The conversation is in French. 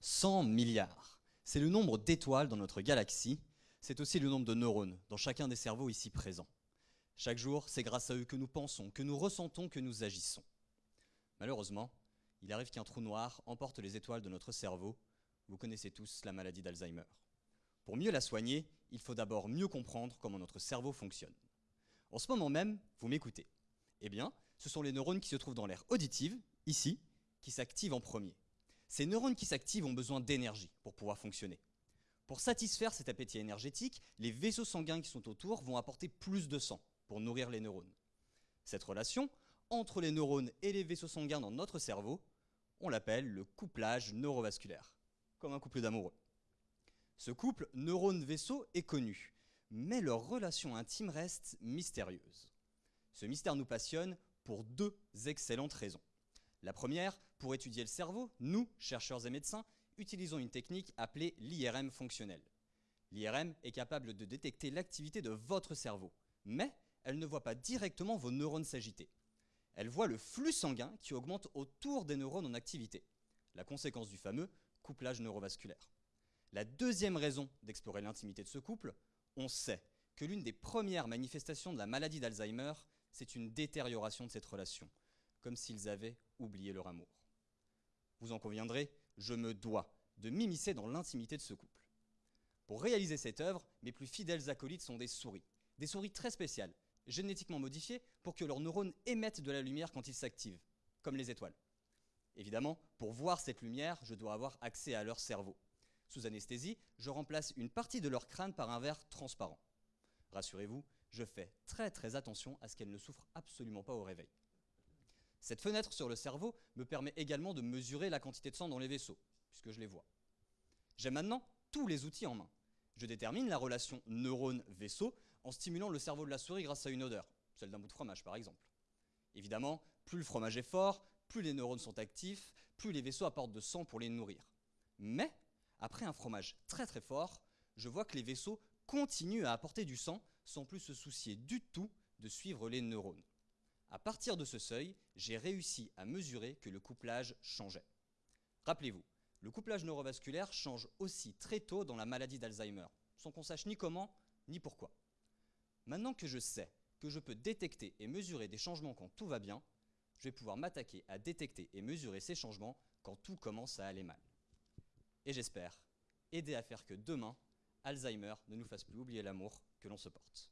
100 milliards. C'est le nombre d'étoiles dans notre galaxie. C'est aussi le nombre de neurones dans chacun des cerveaux ici présents. Chaque jour, c'est grâce à eux que nous pensons, que nous ressentons, que nous agissons. Malheureusement, il arrive qu'un trou noir emporte les étoiles de notre cerveau. Vous connaissez tous la maladie d'Alzheimer. Pour mieux la soigner, il faut d'abord mieux comprendre comment notre cerveau fonctionne. En ce moment même, vous m'écoutez. Eh bien, ce sont les neurones qui se trouvent dans l'air auditive, ici, qui s'activent en premier. Ces neurones qui s'activent ont besoin d'énergie pour pouvoir fonctionner. Pour satisfaire cet appétit énergétique, les vaisseaux sanguins qui sont autour vont apporter plus de sang pour nourrir les neurones. Cette relation entre les neurones et les vaisseaux sanguins dans notre cerveau, on l'appelle le couplage neurovasculaire, comme un couple d'amoureux. Ce couple neurone-vaisseau est connu, mais leur relation intime reste mystérieuse. Ce mystère nous passionne pour deux excellentes raisons. La première, pour étudier le cerveau, nous, chercheurs et médecins, utilisons une technique appelée l'IRM fonctionnel. L'IRM est capable de détecter l'activité de votre cerveau, mais elle ne voit pas directement vos neurones s'agiter. Elle voit le flux sanguin qui augmente autour des neurones en activité, la conséquence du fameux couplage neurovasculaire. La deuxième raison d'explorer l'intimité de ce couple, on sait que l'une des premières manifestations de la maladie d'Alzheimer, c'est une détérioration de cette relation, comme s'ils avaient oublié leur amour. Vous en conviendrez, je me dois de m'immiscer dans l'intimité de ce couple. Pour réaliser cette œuvre, mes plus fidèles acolytes sont des souris, des souris très spéciales, génétiquement modifiées pour que leurs neurones émettent de la lumière quand ils s'activent, comme les étoiles. Évidemment, pour voir cette lumière, je dois avoir accès à leur cerveau. Sous anesthésie, je remplace une partie de leur crâne par un verre transparent. Rassurez-vous, je fais très très attention à ce qu'elles ne souffrent absolument pas au réveil. Cette fenêtre sur le cerveau me permet également de mesurer la quantité de sang dans les vaisseaux, puisque je les vois. J'ai maintenant tous les outils en main. Je détermine la relation neurone-vaisseau en stimulant le cerveau de la souris grâce à une odeur, celle d'un bout de fromage par exemple. Évidemment, plus le fromage est fort, plus les neurones sont actifs, plus les vaisseaux apportent de sang pour les nourrir. Mais, après un fromage très très fort, je vois que les vaisseaux continuent à apporter du sang sans plus se soucier du tout de suivre les neurones. À partir de ce seuil, j'ai réussi à mesurer que le couplage changeait. Rappelez-vous, le couplage neurovasculaire change aussi très tôt dans la maladie d'Alzheimer, sans qu'on sache ni comment ni pourquoi. Maintenant que je sais que je peux détecter et mesurer des changements quand tout va bien, je vais pouvoir m'attaquer à détecter et mesurer ces changements quand tout commence à aller mal. Et j'espère aider à faire que demain, Alzheimer ne nous fasse plus oublier l'amour que l'on se porte.